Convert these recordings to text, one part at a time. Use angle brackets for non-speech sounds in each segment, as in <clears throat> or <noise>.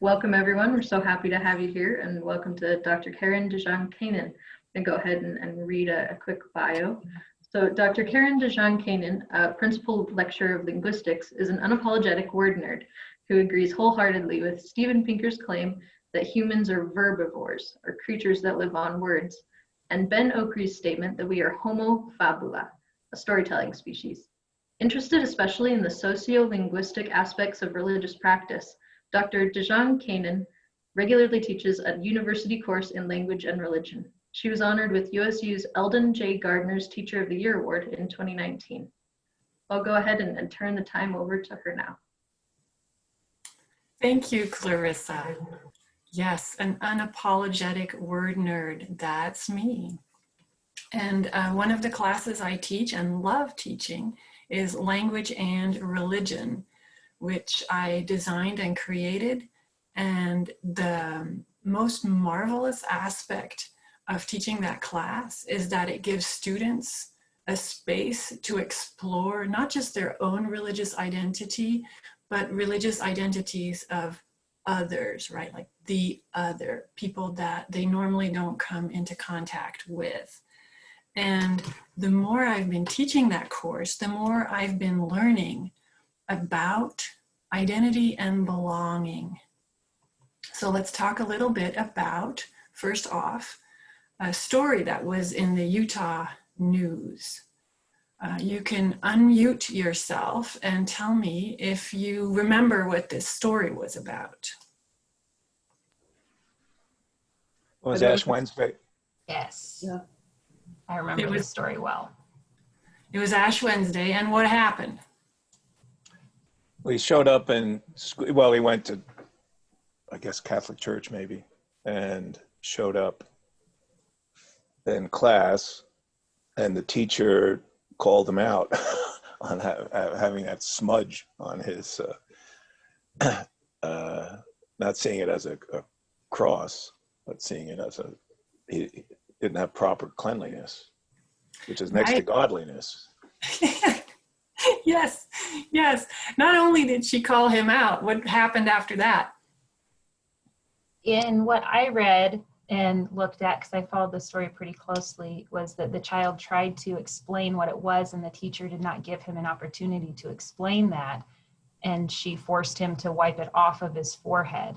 Welcome everyone. We're so happy to have you here and welcome to Dr. Karen DeJong Kanan. And go ahead and, and read a, a, quick bio. So Dr. Karen DeJong Kanan, uh, Principal Lecturer of Linguistics, is an unapologetic word nerd who agrees wholeheartedly with Steven Pinker's claim that humans are verbivores, or creatures that live on words, and Ben Okri's statement that we are homo fabula, a storytelling species. Interested especially in the socio-linguistic aspects of religious practice, Dr. DeJong Kanan regularly teaches a university course in language and religion. She was honored with USU's Eldon J. Gardner's Teacher of the Year Award in 2019. I'll go ahead and, and turn the time over to her now. Thank you, Clarissa. Yes, an unapologetic word nerd, that's me. And uh, one of the classes I teach and love teaching is language and religion which I designed and created. And the most marvelous aspect of teaching that class is that it gives students a space to explore not just their own religious identity, but religious identities of others, right? Like the other, people that they normally don't come into contact with. And the more I've been teaching that course, the more I've been learning about identity and belonging. So let's talk a little bit about, first off, a story that was in the Utah news. Uh, you can unmute yourself and tell me if you remember what this story was about. It was Ash Wednesday. Yes. Yeah. I remember It was- the story well. It was Ash Wednesday, and what happened? He showed up and, well, he went to, I guess, Catholic church maybe, and showed up in class, and the teacher called him out <laughs> on ha having that smudge on his, uh, <clears throat> uh, not seeing it as a, a, cross, but seeing it as a, he, he didn't have proper cleanliness, which is next Right. to godliness. <laughs> <laughs> yes, yes. Not only did she call him out, what happened after that? In what I read and looked at, because I followed the story pretty closely, was that the child tried to explain what it was and the teacher did not give him an opportunity to explain that. And she forced him to wipe it off of his forehead.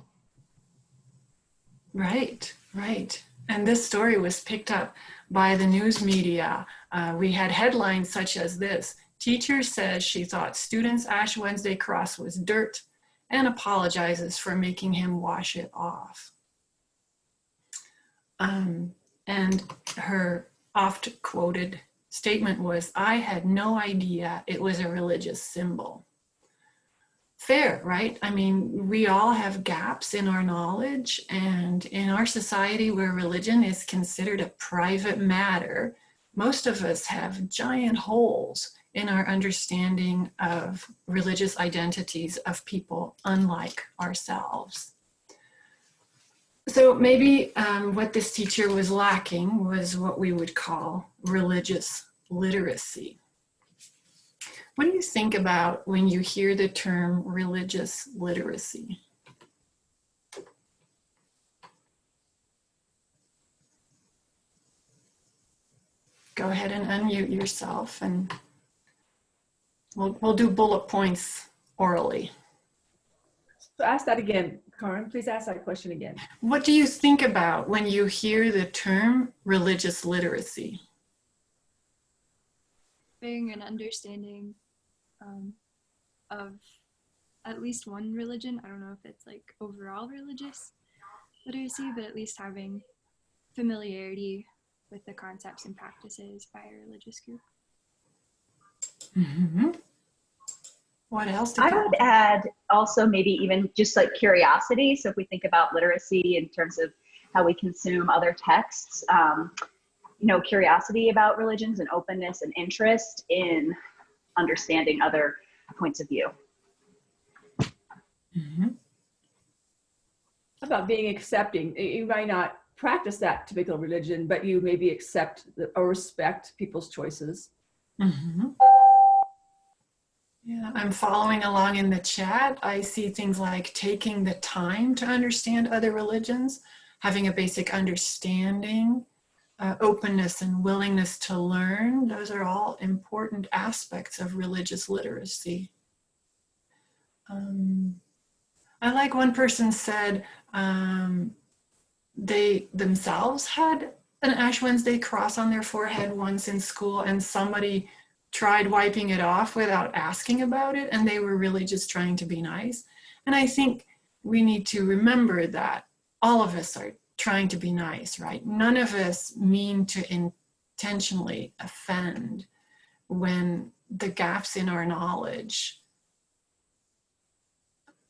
Right, right. And this story was picked up by the news media. Uh, we had headlines such as this, teacher says she thought student's Ash Wednesday cross was dirt and apologizes for making him wash it off. Um, and her oft quoted statement was, I had no idea it was a religious symbol fair, right? I mean, we all have gaps in our knowledge and in our society where religion is considered a private matter, most of us have giant holes in our understanding of religious identities of people unlike ourselves. So maybe um, what this teacher was lacking was what we would call religious literacy. What do you think about when you hear the term religious literacy? Go ahead and unmute yourself and we'll, we'll do bullet points orally. So ask that again, Karen. Please ask that question again. What do you think about when you hear the term religious literacy? having an understanding um, of at least one religion. I don't know if it's like overall religious literacy, but at least having familiarity with the concepts and practices by a religious group. Mhm. What else? did I you- would add also maybe even just like curiosity. So if we think about literacy in terms of how we consume other texts, um, you know, curiosity about religions and openness and interest in understanding other points of view. Mhm. About being accepting? You you might not practice that typical religion, but you maybe accept the- or respect people's choices. Mhm. Yeah, I'm following along in the chat. I see things like taking the time to understand other religions, having a basic understanding, uh, openness and willingness to learn. Those are all important aspects of religious literacy. Um, I like one person said um, they themselves had an Ash Wednesday cross on their forehead once in school and somebody tried wiping it off without asking about it and they were really just trying to be nice. And I think we need to remember that all of us are trying to be nice, right? None of us mean to intentionally offend when the gaps in our knowledge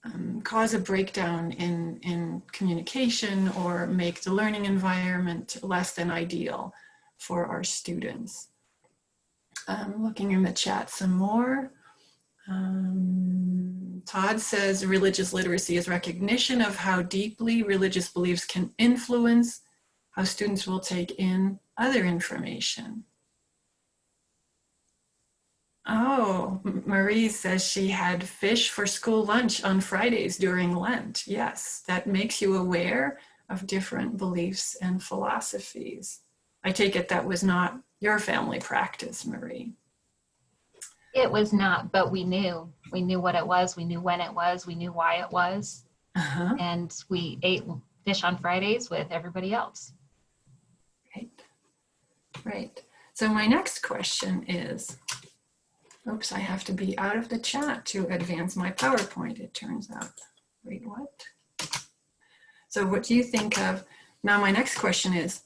um, cause a breakdown in, in communication or make the learning environment less than ideal for our students. Um, looking in the chat some more. Um, Todd says religious literacy is recognition of how deeply religious beliefs can influence how students will take in other information. Oh, Marie says she had fish for school lunch on Fridays during Lent. Yes, that makes you aware of different beliefs and philosophies. I take it that was not your family practice, Marie. It was not, but we knew. We knew what it was. We knew when it was. We knew why it was. Uh-huh. And we ate fish on Fridays with everybody else. Right. Right. So my next question is, oops, I have to be out of the chat to advance my PowerPoint, it turns out. Wait, what? So what do you think of, now my next question is,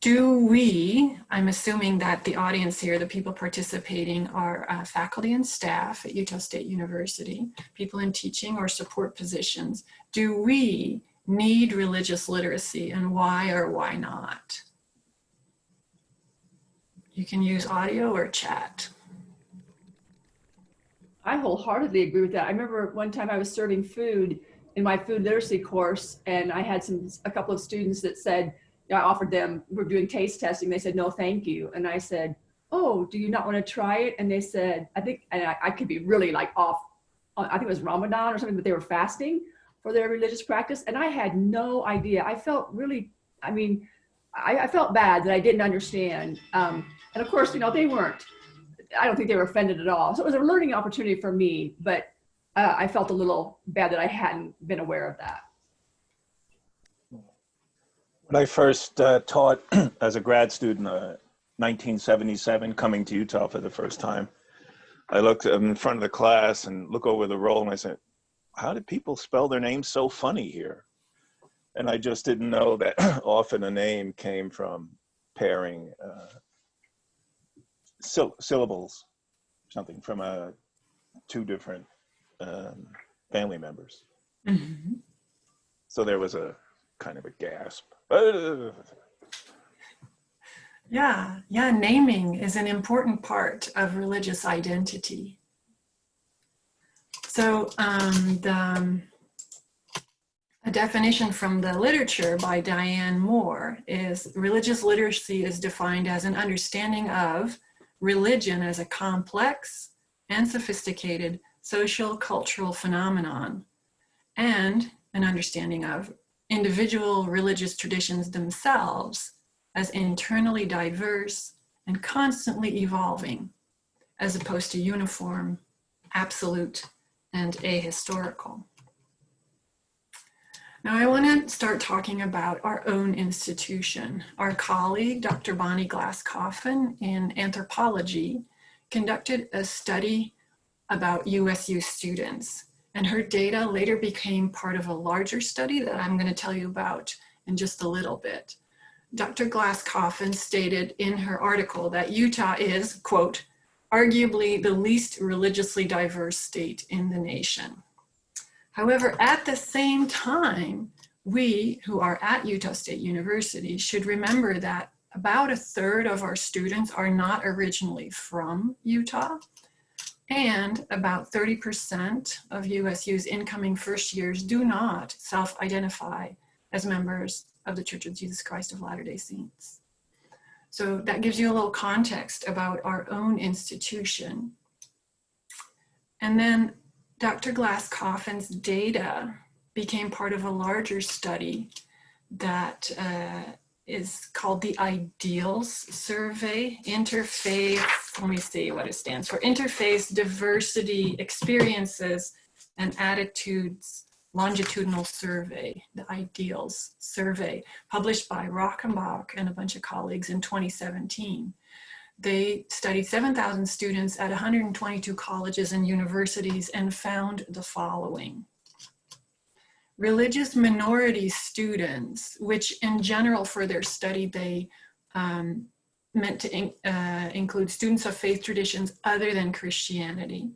do we, I'm assuming that the audience here, the people participating are uh, faculty and staff at Utah State University, people in teaching or support positions. Do we need religious literacy and why or why not? You can use audio or chat. I wholeheartedly agree with that. I remember one time I was serving food in my food literacy course and I had some a couple of students that said, I offered them, we're doing taste testing. They said, no, thank you. And I said, oh, do you not want to try it? And they said, I think, and I, I could be really like off, I think it was Ramadan or something, but they were fasting for their religious practice. And I had no idea. I felt really, I mean, I, I felt bad that I didn't understand. Um, and of course, you know, they weren't, I don't think they were offended at all. So it was a learning opportunity for me, but uh, I felt a little bad that I hadn't been aware of that. When I first uh, taught <clears throat> as a grad student, uh, 1977, coming to Utah for the first time, I looked in front of the class and look over the roll and I said, how do people spell their names so funny here? And I just didn't know that <clears throat> often a name came from pairing uh, syll syllables, something from uh, two different um, family members. Mm-hmm. So there was a kind of a gasp. <laughs> Yeah, yeah, naming is an important part of religious identity. So um, the um, a definition from the literature by Diane Moore is religious literacy is defined as an understanding of religion as a complex and sophisticated social cultural phenomenon and an understanding of individual religious traditions themselves as internally diverse and constantly evolving, as opposed to uniform, absolute, and ahistorical. Now I want to start talking about our own institution. Our colleague, Dr. Bonnie Glass-Coffin in anthropology, conducted a study about USU students and her data later became part of a larger study that I'm going to tell you about in just a little bit. Dr. Glass-Coffin stated in her article that Utah is, quote, arguably the least religiously diverse state in the nation. However, at the same time, we who are at Utah State University should remember that about a third of our students are not originally from Utah and about 30% of USU's incoming first years do not self-identify as members of the Church of Jesus Christ of Latter-day Saints. So that gives you a little context about our own institution. And then Dr. Glass Coffin's data became part of a larger study that uh, is called the Ideals Survey, Interfaith, let me see what it stands for, Interfaith Diversity Experiences and Attitudes Longitudinal Survey, the Ideals Survey, published by Rockenbach and a bunch of colleagues in 2017. They studied 7,000 students at 122 colleges and universities and found the following religious minority students, which in general for their study, they um, meant to in, uh, include students of faith traditions other than Christianity,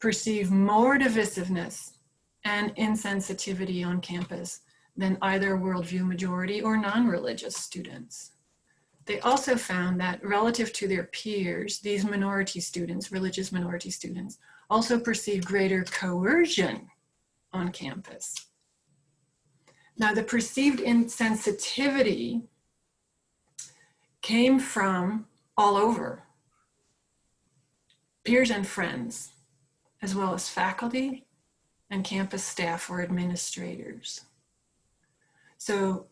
perceive more divisiveness and insensitivity on campus than either worldview majority or non-religious students. They also found that relative to their peers, these minority students, religious minority students, also perceive greater coercion on campus. Now the perceived insensitivity came from all over, peers and friends, as well as faculty and campus staff or administrators. So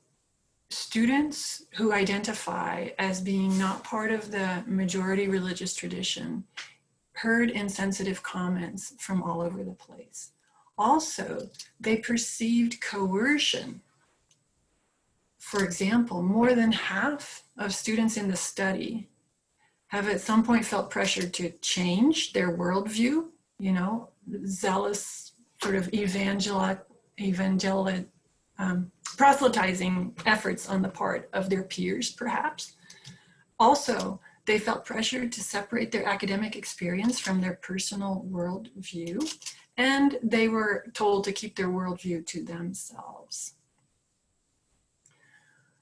students who identify as being not part of the majority religious tradition heard insensitive comments from all over the place. Also, they perceived coercion. For example, more than half of students in the study have at some point felt pressured to change their worldview, you know, zealous sort of evangel evangel um, proselytizing efforts on the part of their peers, perhaps. Also, they felt pressured to separate their academic experience from their personal worldview and they were told to keep their worldview to themselves.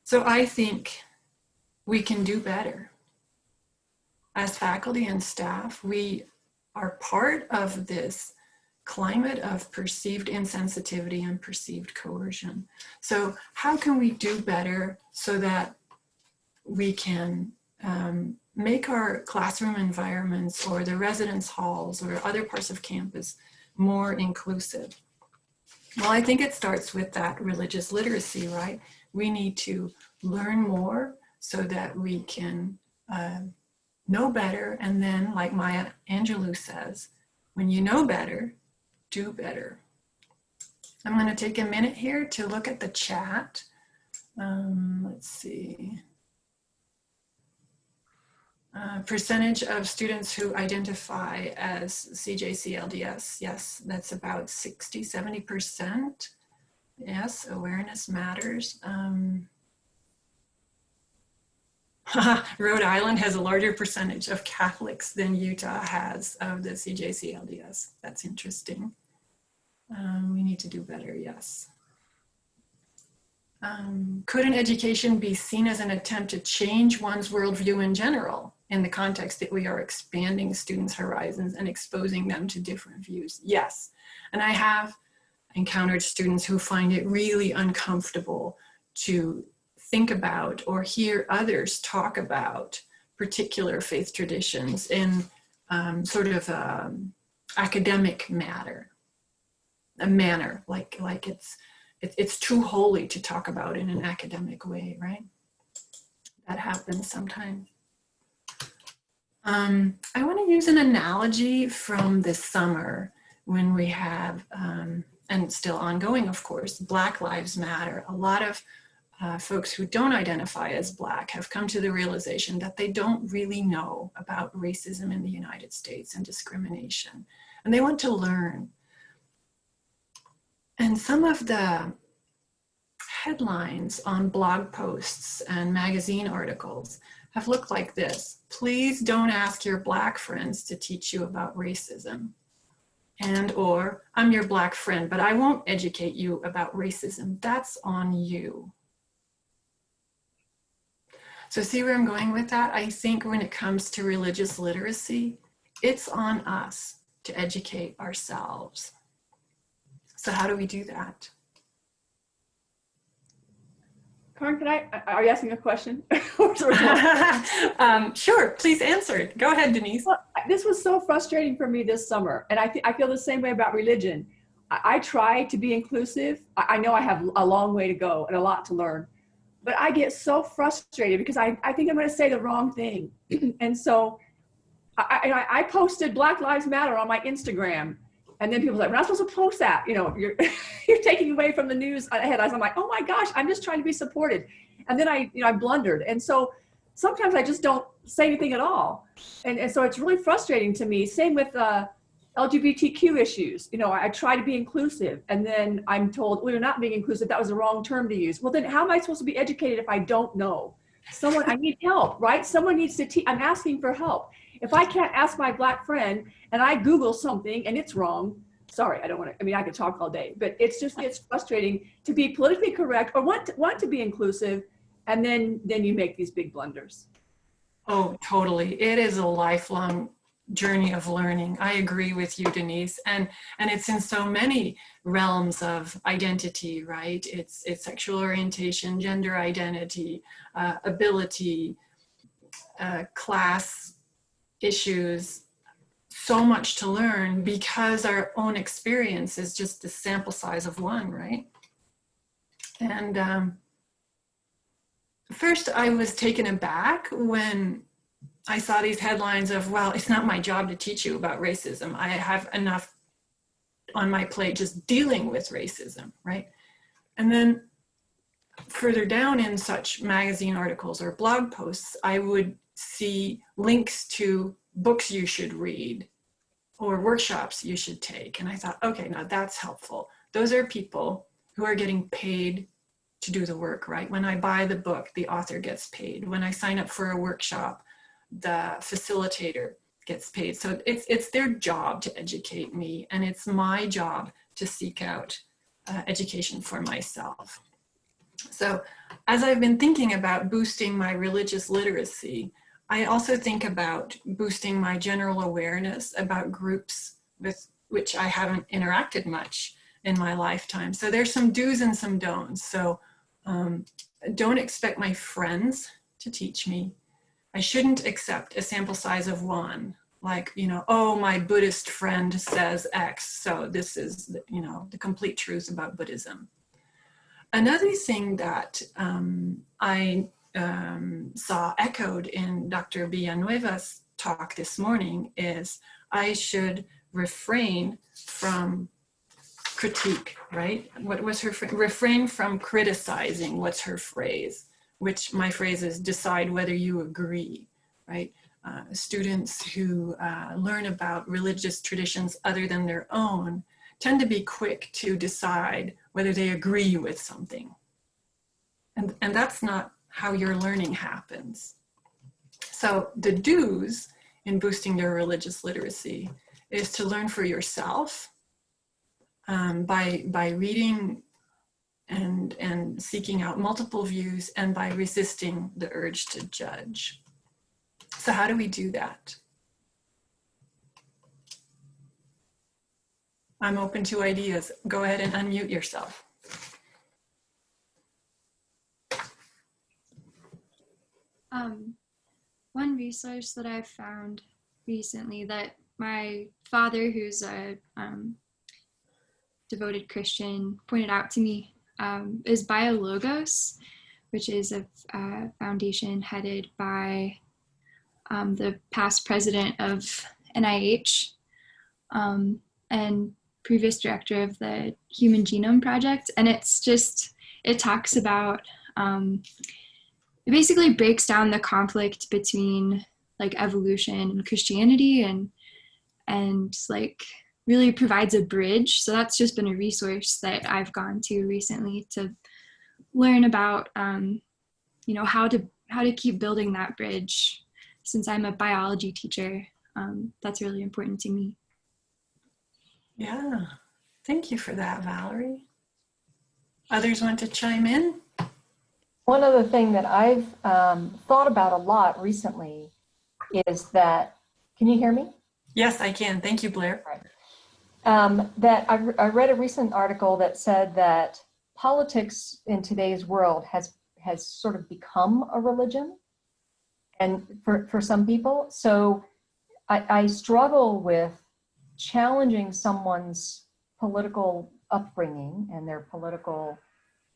So I think we can do better. As faculty and staff, we are part of this climate of perceived insensitivity and perceived coercion. So how can we do better so that we can um, make our classroom environments or the residence halls or other parts of campus more inclusive? Well, I think it starts with that religious literacy, right? We need to learn more so that we can uh, know better. And then, like Maya Angelou says, when you know better, do better. I'm going to take a minute here to look at the chat. Um, let's see. Uh, percentage of students who identify as CJCLDS, yes, that's about 60, 70%. Yes, awareness matters. Um, <laughs> Rhode Island has a larger percentage of Catholics than Utah has of the CJCLDS. That's interesting. Um, we need to do better, yes. Um, could an education be seen as an attempt to change one's worldview in general? In the context that we are expanding students' horizons and exposing them to different views? Yes. And I have encountered students who find it really uncomfortable to think about or hear others talk about particular faith traditions in um, sort of um, academic matter, a manner, like, like it's, it, it's too holy to talk about in an academic way, right? That happens sometimes. Um, I want to use an analogy from this summer when we have, um, and still ongoing, of course, Black Lives Matter. A lot of uh, folks who don't identify as Black have come to the realization that they don't really know about racism in the United States and discrimination, and they want to learn. And some of the headlines on blog posts and magazine articles have looked like this. Please don't ask your black friends to teach you about racism. And or, I'm your black friend, but I won't educate you about racism. That's on you. So see where I'm going with that? I think when it comes to religious literacy, it's on us to educate ourselves. So how do we do that? Karen, can I, are you asking a question? <laughs> <laughs> um, sure, please answer it. Go ahead, Denise. Well, this was so frustrating for me this summer. And I, I feel the same way about religion. I, I try to be inclusive. I, I know I have a long way to go and a lot to learn, but I get so frustrated because I, I think I'm going to say the wrong thing. <clears throat> and so I, I, I posted Black Lives Matter on my Instagram. And then people are like, we're not supposed to post that. You know, you're, <laughs> you're taking away from the news ahead. I'm like, oh my gosh, I'm just trying to be supported. And then I, you know, I blundered. And so sometimes I just don't say anything at all. And, and so it's really frustrating to me. Same with uh, LGBTQ issues. You know, I, I try to be inclusive and then I'm told, well, you're not being inclusive. That was the wrong term to use. Well, then how am I supposed to be educated if I don't know? Someone, I need help, right? Someone needs to teach. I'm asking for help. If I can't ask my black friend and I Google something and it's wrong, sorry, I don't want to, I mean, I could talk all day, but it's just, it's frustrating to be politically correct or want to, want to be inclusive and then, then you make these big blunders. Oh, totally. It is a lifelong journey of learning. I agree with you, Denise. And and it's in so many realms of identity, right? It's it's sexual orientation, gender identity, uh, ability, uh, class issues. So much to learn because our own experience is just the sample size of one, right? And um, first I was taken aback when I saw these headlines of, well, it's not my job to teach you about racism. I have enough on my plate just dealing with racism, right? And then further down in such magazine articles or blog posts, I would see links to books you should read or workshops you should take. And I thought, okay, now that's helpful. Those are people who are getting paid to do the work, right? When I buy the book, the author gets paid. When I sign up for a workshop, the facilitator gets paid. So it's, it's their job to educate me and it's my job to seek out uh, education for myself. So as I've been thinking about boosting my religious literacy, I also think about boosting my general awareness about groups with which I haven't interacted much in my lifetime. So there's some do's and some don'ts. So um, don't expect my friends to teach me. I shouldn't accept a sample size of one, like, you know, oh, my Buddhist friend says X, so this is, you know, the complete truth about Buddhism. Another thing that um, I um, saw echoed in Dr. Villanueva's talk this morning is I should refrain from critique, right? What was her, refrain from criticizing, what's her phrase? Which my phrase is decide whether you agree, right? Uh, students who uh, learn about religious traditions other than their own tend to be quick to decide whether they agree with something. And, and that's not how your learning happens. So the do's in boosting your religious literacy is to learn for yourself um, by, by reading and, and seeking out multiple views and by resisting the urge to judge. So how do we do that? I'm open to ideas. Go ahead and unmute yourself. Um, one resource that I've found recently that my father, who's a um, devoted Christian, pointed out to me um, is BioLogos, which is a foundation headed by um, the past president of NIH um, and previous director of the Human Genome Project. And it's just, it talks about um, it basically breaks down the conflict between like evolution and Christianity and and like really provides a bridge. So that's just been a resource that I've gone to recently to learn about um, you know how to how to keep building that bridge. Since I'm a biology teacher, um, that's really important to me. Yeah, thank you for that, Valerie. Others want to chime in? One other thing that I've um, thought about a lot recently is that, can you hear me? Yes, I can. Thank you, Blair. Um, that I, I read a recent article that said that politics in today's world has has sort of become a religion and for, for some people. So I, I struggle with challenging someone's political upbringing and their political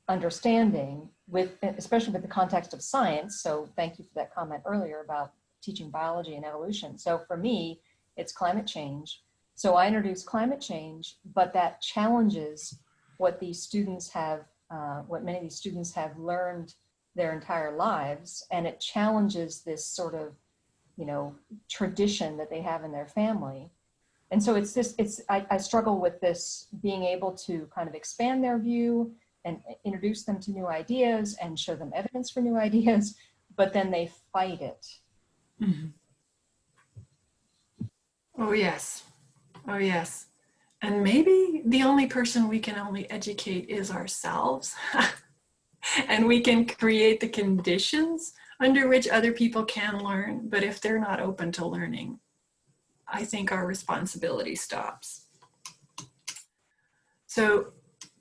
understanding with, especially with the context of science. So thank you for that comment earlier about teaching biology and evolution. So for me, it's climate change. So I introduce climate change, but that challenges what these students have, uh, what many of these students have learned their entire lives. And it challenges this sort of, you know, tradition that they have in their family. And so it's this, it's, I, I struggle with this being able to kind of expand their view and introduce them to new ideas and show them evidence for new ideas, but then they fight it. Mhm. Oh, yes. Oh, yes. And maybe the only person we can only educate is ourselves. <laughs> and we can create the conditions under which other people can learn. But if they're not open to learning, I think our responsibility stops. So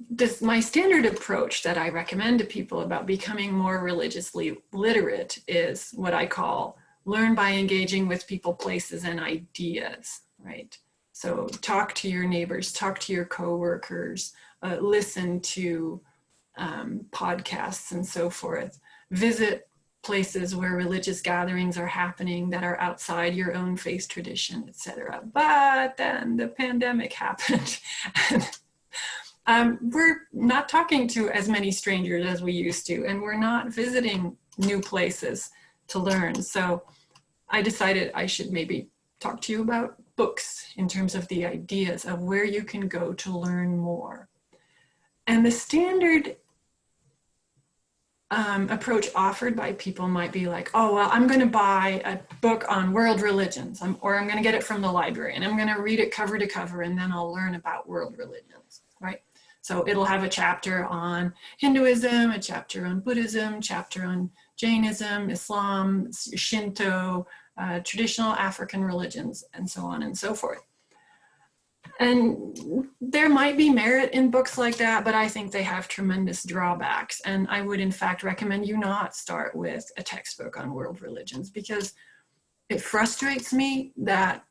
this my standard approach that I recommend to people about becoming more religiously literate is what I call learn by engaging with people, places, and ideas, right? So talk to your neighbors, talk to your coworkers, uh, listen to um, podcasts and so forth. Visit places where religious gatherings are happening that are outside your own faith tradition, etc. But then the pandemic <laughs> happened. Um, we're not talking to as many strangers as we used to, and we're not visiting new places to learn. So I decided I should maybe talk to you about books in terms of the ideas of where you can go to learn more. And the standard um, approach offered by people might be like, oh, well, I'm going to buy a book on world religions, I'm, or I'm going to get it from the library and I'm going to read it cover to cover and then I'll learn about world religions, right? So it'll have a chapter on Hinduism, a chapter on Buddhism, chapter on Jainism, Islam, Shinto, uh, traditional African religions, and so on and so forth. And there might be merit in books like that, but I think they have tremendous drawbacks. And I would in fact recommend you not start with a textbook on world religions because it frustrates me that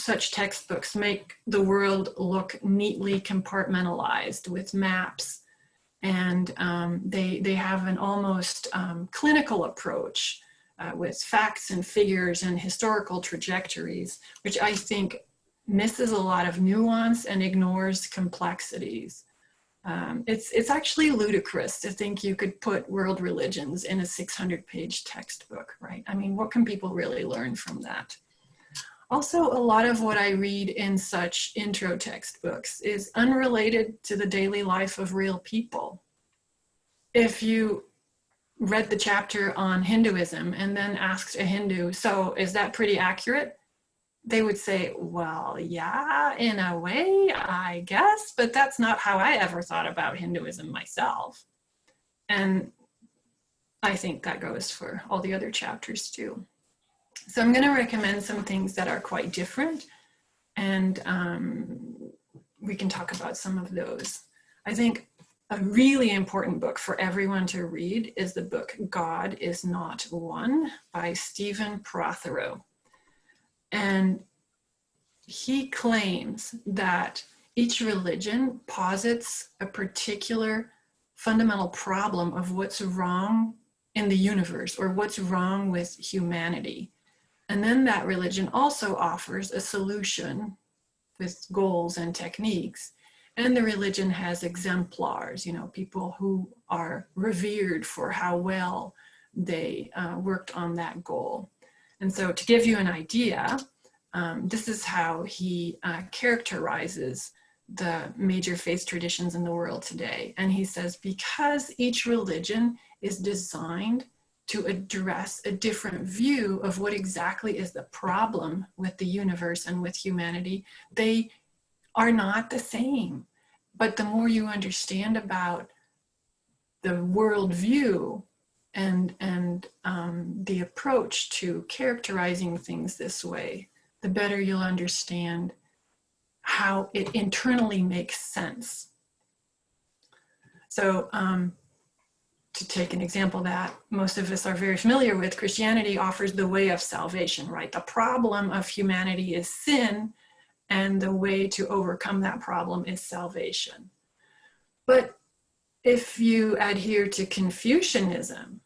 such textbooks make the world look neatly compartmentalized with maps and um, they, they have an almost um, clinical approach uh, with facts and figures and historical trajectories, which I think misses a lot of nuance and ignores complexities. Um, it's, it's actually ludicrous to think you could put world religions in a 600 page textbook, right? I mean, what can people really learn from that? Also, a lot of what I read in such intro textbooks is unrelated to the daily life of real people. If you read the chapter on Hinduism and then asked a Hindu, so is that pretty accurate? they would say, well, yeah, in a way, I guess, but that's not how I ever thought about Hinduism myself. And I think that goes for all the other chapters too. So I'm going to recommend some things that are quite different and um, we can talk about some of those. I think a really important book for everyone to read is the book God is Not One by Stephen Prothero. And he claims that each religion posits a particular fundamental problem of what's wrong in the universe or what's wrong with humanity. And then that religion also offers a solution with goals and techniques. And the religion has exemplars, you know, people who are revered for how well they uh, worked on that goal. And so to give you an idea, um, this is how he uh, characterizes the major faith traditions in the world today. And he says, because each religion is designed to address a different view of what exactly is the problem with the universe and with humanity, they are not the same. But the more you understand about the worldview and, and um, the approach to characterizing things this way, the better you'll understand how it internally makes sense. So um, to take an example that most of us are very familiar with, Christianity offers the way of salvation, right? The problem of humanity is sin, and the way to overcome that problem is salvation. But if you adhere to Confucianism,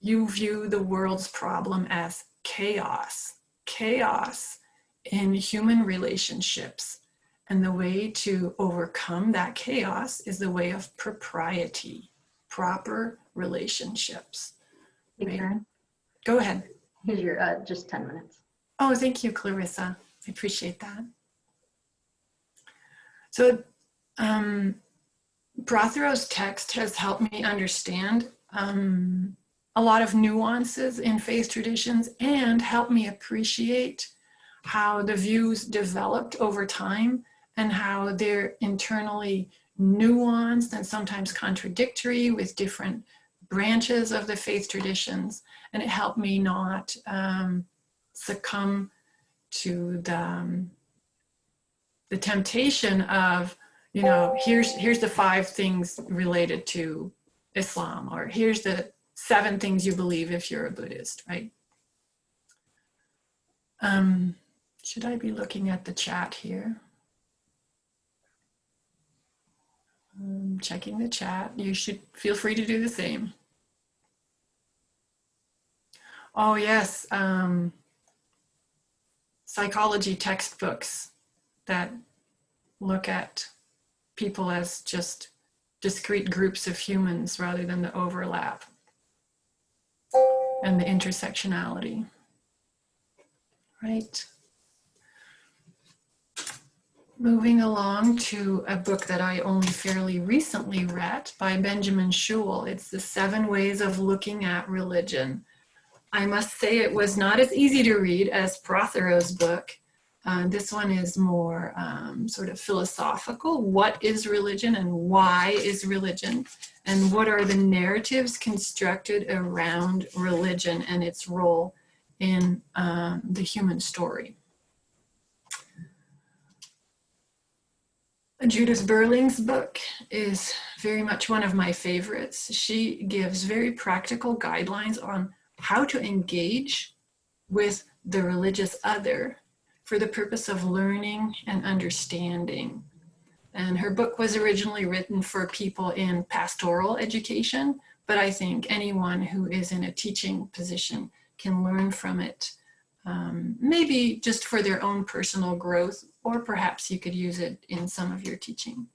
you view the world's problem as chaos, chaos in human relationships. And the way to overcome that chaos is the way of propriety, proper relationships. Right. Karen, Go ahead. here's your, uh, just 10 minutes. Oh, thank you, Clarissa. I appreciate that. So, um, Prothero's text has helped me understand um, a lot of nuances in faith traditions and helped me appreciate how the views developed over time and how they're internally nuanced and sometimes contradictory with different branches of the faith traditions. And it helped me not um, succumb to the, um, the temptation of, you know, here's, here's the five things related to Islam, or here's the seven things you believe if you're a Buddhist, right? Um, should I be looking at the chat here? Um, checking the chat. You should feel free to do the same. Oh yes, um, psychology textbooks that look at people as just discrete groups of humans rather than the overlap and the intersectionality. Right. Moving along to a book that I only fairly recently read by Benjamin Schewel. It's The Seven Ways of Looking at Religion. I must say it was not as easy to read as Prothero's book. Uh, this one is more um, sort of philosophical. What is religion and why is religion? And what are the narratives constructed around religion and its role in um, the human story? Judith Berling's book is very much one of my favorites. She gives very practical guidelines on how to engage with the religious other for the purpose of learning and understanding. And her book was originally written for people in pastoral education, but I think anyone who is in a teaching position can learn from it, um, maybe just for their own personal growth, or perhaps you could use it in some of your teaching.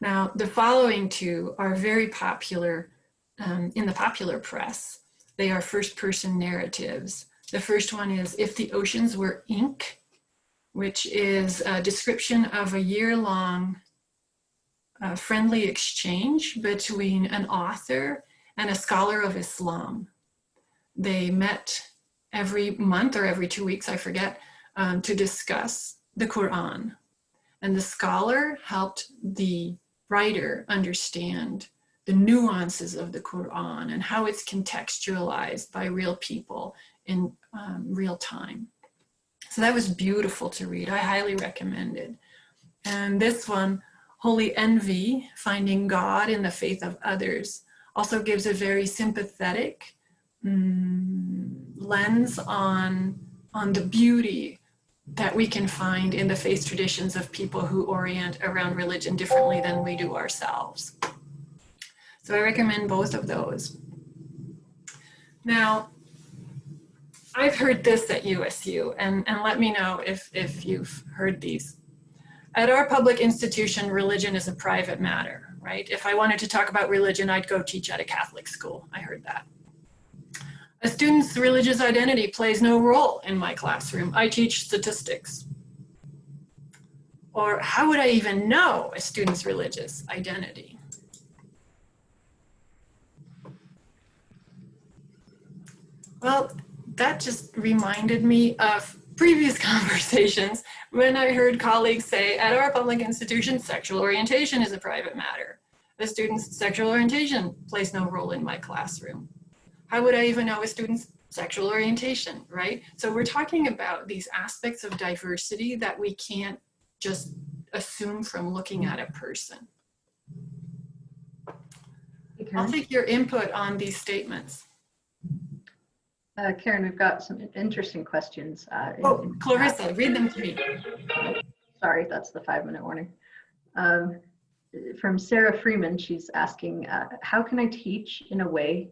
Now, the following two are very popular um, in the popular press. They are first person narratives. The first one is If the Oceans Were Ink, which is a description of a year long uh, friendly exchange between an author and a scholar of Islam. They met every month or every two weeks, I forget, um, to discuss the Quran. And the scholar helped the writer understand the nuances of the Quran and how it's contextualized by real people in um, real time. So that was beautiful to read. I highly recommend it. And this one, Holy Envy, Finding God in the Faith of Others, also gives a very sympathetic mm, lens on, on the beauty that we can find in the faith traditions of people who orient around religion differently than we do ourselves. So I recommend both of those. Now, I've heard this at USU, and, and let me know if, if you've heard these. At our public institution, religion is a private matter, right? If I wanted to talk about religion, I'd go teach at a Catholic school. I heard that. A student's religious identity plays no role in my classroom. I teach statistics. Or how would I even know a student's religious identity? Well, that just reminded me of previous <laughs> conversations when I heard colleagues say, at our public institution, sexual orientation is a private matter. A student's sexual orientation plays no role in my classroom. How would I even know a student's sexual orientation, right? So we're talking about these aspects of diversity that we can't just assume from looking at a person. Hey, I'll take your input on these statements. Uh, Karen, we've got some interesting questions. uh, Oh, in. Clarissa, read them to me. Sorry, that's the five minute warning. Um, from Sarah Freeman, she's asking, uh, how can I teach in a way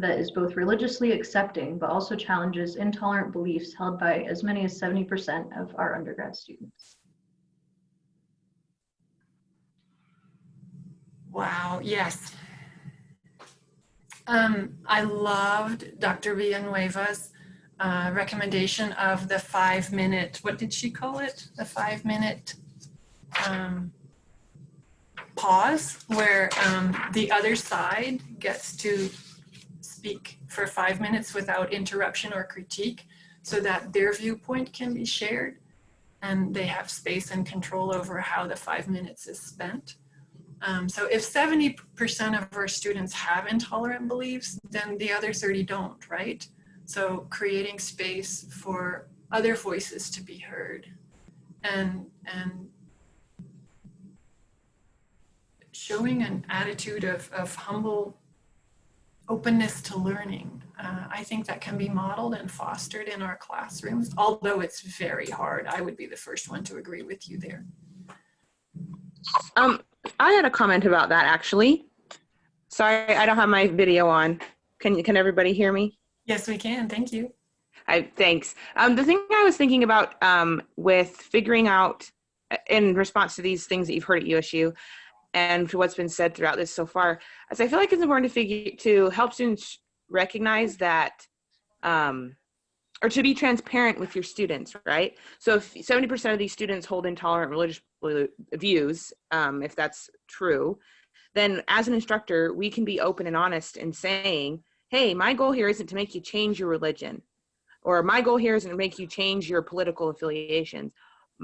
that is both religiously accepting but also challenges intolerant beliefs held by as many as 70% of our undergrad students? Wow, yes. Um, I loved Dr. Villanueva's uh, recommendation of the five minute, what did she call it? The five minute um, pause where um, the other side gets to speak for five minutes without interruption or critique so that their viewpoint can be shared and they have space and control over how the five minutes is spent. Um, so if 70% of our students have intolerant beliefs, then the other 30 don't, right? So creating space for other voices to be heard and, and showing an attitude of, of humble openness to learning. Uh, I think that can be modeled and fostered in our classrooms, although it's very hard. I would be the first one to agree with you there. Um, I had a comment about that actually. Sorry, I don't have my video on. Can can everybody hear me? Yes, we can. Thank you. I, thanks. Um, the thing I was thinking about um, with figuring out, uh, in response to these things that you've heard at USU, and to what's been said throughout this so far, is I feel like it's important to figure to help students recognize that, um, or to be transparent with your students, right? So if 70% of these students hold intolerant religious views, um, if that's true, then as an instructor, we can be open and honest in saying, hey, my goal here isn't to make you change your religion or my goal here isn't to make you change your political affiliations.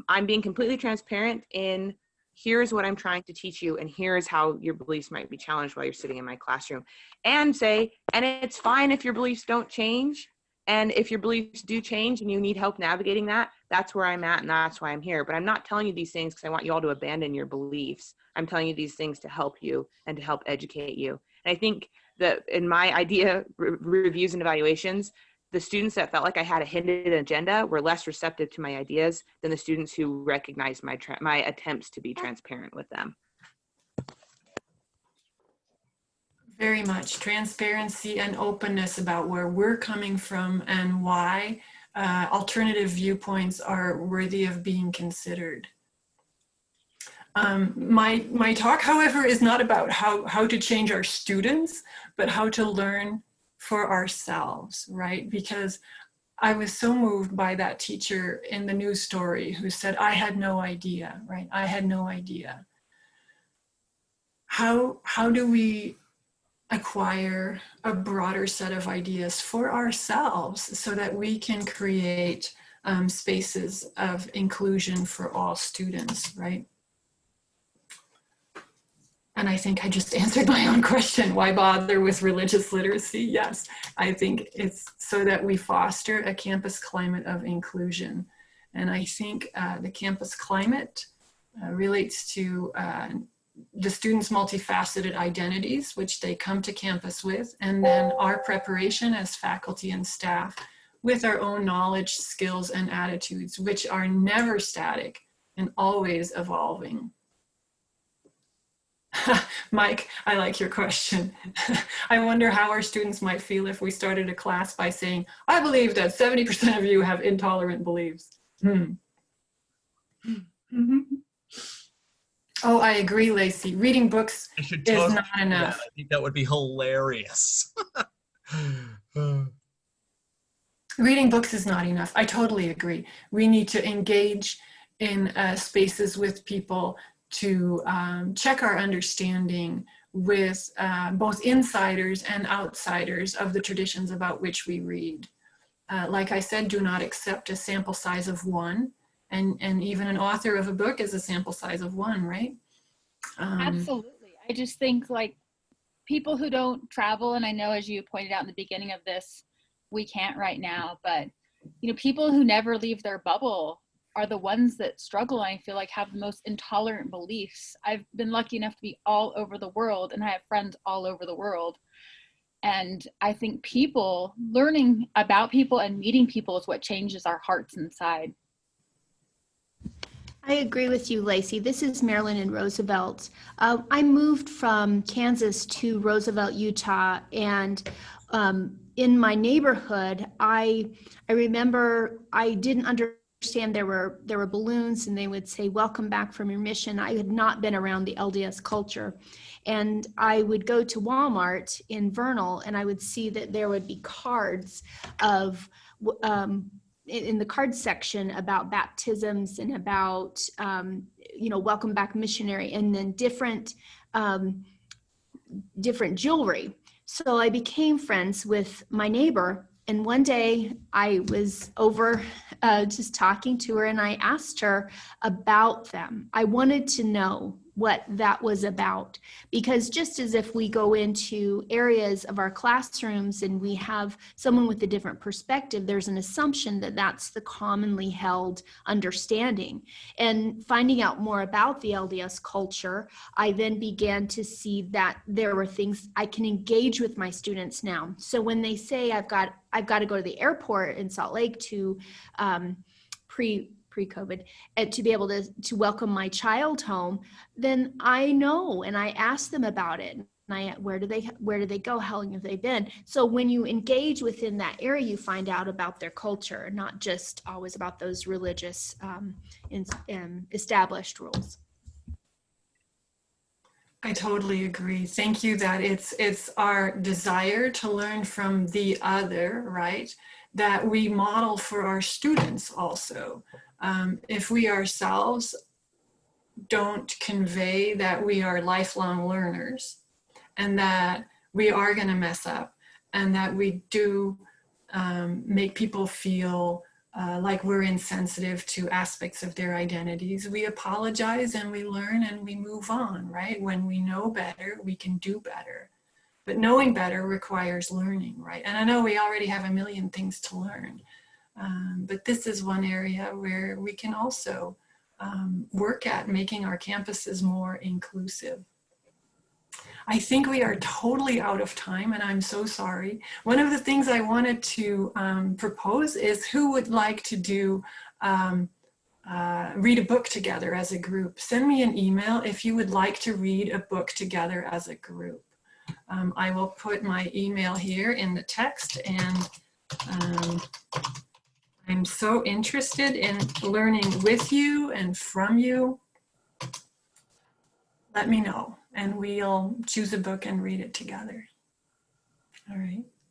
I'm being completely transparent in here's what I'm trying to teach you, and here's how your beliefs might be challenged while you're sitting in my classroom. And say, and it's fine if your beliefs don't change. And if your beliefs do change and you need help navigating that, that's where I'm at and that's why I'm here. But I'm not telling you these things because I want you all to abandon your beliefs. I'm telling you these things to help you and to help educate you. And I think that in my idea re- reviews and evaluations, the students that felt like I had a hidden agenda were less receptive to my ideas than the students who recognized my my attempts to be transparent with them. Very much transparency and openness about where we're coming from and why uh, alternative viewpoints are worthy of being considered. Um, my, my talk, however, is not about how, how to change our students, but how to learn for ourselves, right? Because I was so moved by that teacher in the news story who said, I had no idea, right? I had no idea. How, how do we acquire a broader set of ideas for ourselves so that we can create um, spaces of inclusion for all students, right? And I think I just answered my own question. Why bother with religious literacy? Yes, I think it's so that we foster a campus climate of inclusion. And I think uh, the campus climate uh, relates to uh, the students' multifaceted identities, which they come to campus with, and then our preparation as faculty and staff with our own knowledge, skills, and attitudes, which are never static and always evolving. <laughs> Mike, I like your question. <laughs> I wonder how our students might feel if we started a class by saying, I believe that 70% of you have intolerant beliefs. Hmm. Oh, I agree, Lacey. Reading books is not do that. enough. I think that would be hilarious. <laughs> Reading books is not enough. I totally agree. We need to engage in uh, spaces with people to um, check our understanding with uh, both insiders and outsiders of the traditions about which we read. Uh, like I said, do not accept a sample size of one. And, and even an author of a book is a sample size of one, right? Um, Absolutely. I just think like people who don't travel, and I know as you pointed out in the beginning of this, we can't right now, but you know, people who never leave their bubble are the ones that struggle and I feel like have the most intolerant beliefs. I've been lucky enough to be all over the world and I have friends all over the world. And I think people learning about people and meeting people is what changes our hearts inside. I agree with you, Lacey. This is Marilyn and Roosevelt. Uh, I moved from Kansas to Roosevelt, Utah, and um, in my neighborhood, I I remember I didn't understand there were there were balloons, and they would say "Welcome back from your mission." I had not been around the LDS culture, and I would go to Walmart in Vernal, and I would see that there would be cards of um, in in the card section about baptisms and about um, you know welcome back missionary and then different um, different jewelry so i became friends with my neighbor and one day i was over uh, just talking to her and i asked her about them. I wanted to know what that was about. Because just as if we go into areas of our classrooms and we have someone with a different perspective there's an assumption that that's the commonly held understanding. And finding out more about the lds culture i then began to see that there were things i can engage with my students now. So when they say i've got i've got to go to the airport in salt lake to um, pre pre-COVID, and to be able to to welcome my child home, then I know and I ask them about it. And I, where do they where do they go? How long have they been? So when you engage within that area, you find out about their culture, not just always about those religious um, in, um, established rules. I totally agree. Thank you that it's it's our desire to learn from the other, right? That we model for our students also. Um, if we ourselves don't convey that we are lifelong learners and that we are going to mess up and that we do um, make people feel uh, like we're insensitive to aspects of their identities, we apologize and we learn and we move on, right? When we know better, we can do better. But knowing better requires learning, right? And I know we already have a million things to learn. Um, but this is one area where we can also um, work at making our campuses more inclusive. I think we are totally out of time and I'm so sorry. One of the things I wanted to um, propose is who would like to do um, uh, read a book together as a group. Send me an email if you would like to read a book together as a group. Um, I will put my email here in the text and um, I'm so interested in learning with you and from you. Let me know and we'll choose a book and read it together. All right.